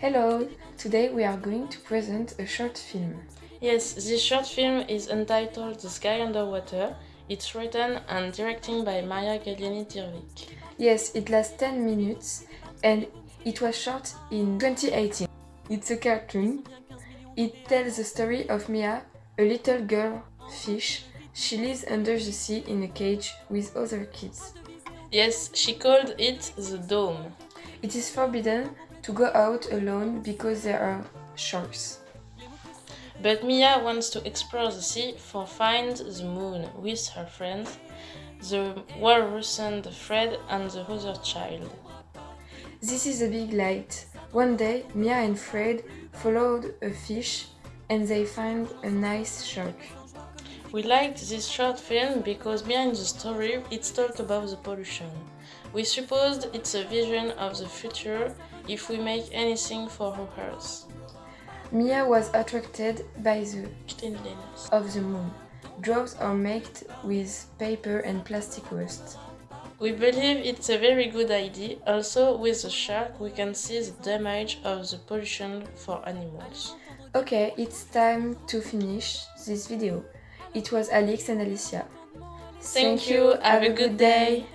Hello! Today we are going to present a short film. Yes, this short film is entitled The Sky Underwater. It's written and directed by Maria Gallieni Dirvik. Yes, it lasts 10 minutes and it was shot in 2018. It's a cartoon. It tells the story of Mia, a little girl fish. She lives under the sea in a cage with other kids. Yes, she called it the Dome. It is forbidden to go out alone because there are sharks. But Mia wants to explore the sea for find the moon with her friends, the walrus and Fred and the other child. This is a big light. One day, Mia and Fred followed a fish and they find a nice shark. We liked this short film because behind the story it's talked about the pollution. We supposed it's a vision of the future if we make anything for Earth. Mia was attracted by the Cleanliness. of the moon. Drawers are made with paper and plastic waste. We believe it's a very good idea. Also, with the shark, we can see the damage of the pollution for animals. Okay, it's time to finish this video. It was Alex and Alicia. Thank you. Have a good day.